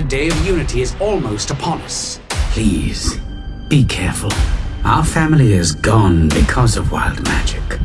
The day of unity is almost upon us. Please, be careful. Our family is gone because of wild magic.